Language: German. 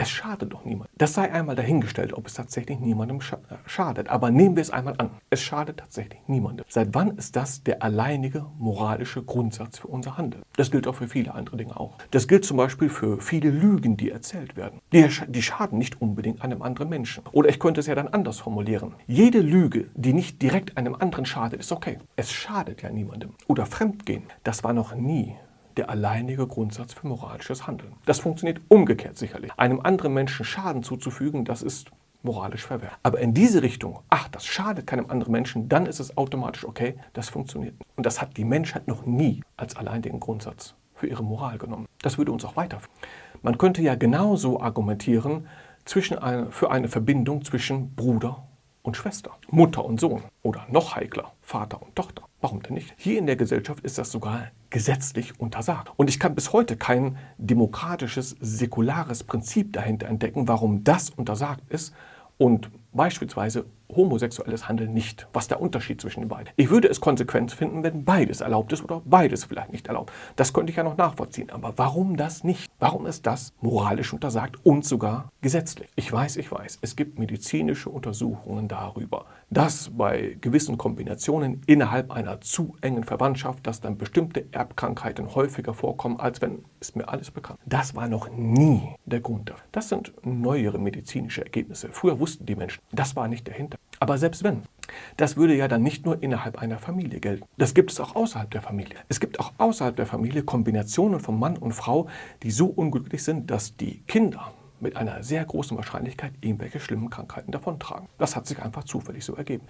Es schadet doch niemand. Das sei einmal dahingestellt, ob es tatsächlich niemandem schadet. Aber nehmen wir es einmal an. Es schadet tatsächlich niemandem. Seit wann ist das der alleinige moralische Grundsatz für unser Handeln? Das gilt auch für viele andere Dinge auch. Das gilt zum Beispiel für viele Lügen, die erzählt werden. Die, die schaden nicht unbedingt einem anderen Menschen. Oder ich könnte es ja dann anders formulieren. Jede Lüge, die nicht direkt einem anderen schadet, ist okay. Es schadet ja niemandem. Oder Fremdgehen, das war noch nie der alleinige Grundsatz für moralisches Handeln. Das funktioniert umgekehrt sicherlich. Einem anderen Menschen Schaden zuzufügen, das ist moralisch verwerflich. Aber in diese Richtung, ach, das schadet keinem anderen Menschen, dann ist es automatisch okay, das funktioniert. Und das hat die Menschheit noch nie als alleinigen Grundsatz für ihre Moral genommen. Das würde uns auch weiterführen. Man könnte ja genauso argumentieren zwischen eine, für eine Verbindung zwischen Bruder und Schwester, Mutter und Sohn oder noch heikler, Vater und Tochter. Warum denn nicht? Hier in der Gesellschaft ist das sogar gesetzlich untersagt. Und ich kann bis heute kein demokratisches, säkulares Prinzip dahinter entdecken, warum das untersagt ist und beispielsweise homosexuelles Handeln nicht. Was der Unterschied zwischen den beiden? Ich würde es konsequent finden, wenn beides erlaubt ist oder beides vielleicht nicht erlaubt. Das könnte ich ja noch nachvollziehen. Aber warum das nicht? Warum ist das moralisch untersagt und sogar gesetzlich? Ich weiß, ich weiß, es gibt medizinische Untersuchungen darüber, dass bei gewissen Kombinationen innerhalb einer zu engen Verwandtschaft, dass dann bestimmte Erbkrankheiten häufiger vorkommen, als wenn, ist mir alles bekannt. Das war noch nie der Grund dafür. Das sind neuere medizinische Ergebnisse. Früher wussten die Menschen, das war nicht dahinter. Aber selbst wenn, das würde ja dann nicht nur innerhalb einer Familie gelten. Das gibt es auch außerhalb der Familie. Es gibt auch außerhalb der Familie Kombinationen von Mann und Frau, die so unglücklich sind, dass die Kinder mit einer sehr großen Wahrscheinlichkeit irgendwelche schlimmen Krankheiten davontragen. Das hat sich einfach zufällig so ergeben.